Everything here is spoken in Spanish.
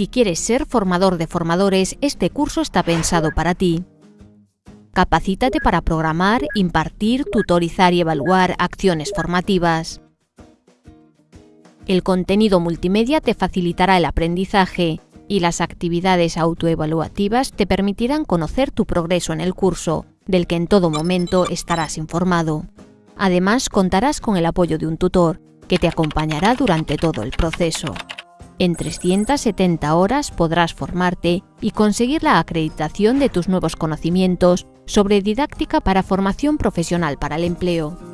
Si quieres ser formador de formadores, este curso está pensado para ti. Capacítate para programar, impartir, tutorizar y evaluar acciones formativas. El contenido multimedia te facilitará el aprendizaje y las actividades autoevaluativas te permitirán conocer tu progreso en el curso, del que en todo momento estarás informado. Además, contarás con el apoyo de un tutor, que te acompañará durante todo el proceso. En 370 horas podrás formarte y conseguir la acreditación de tus nuevos conocimientos sobre didáctica para formación profesional para el empleo.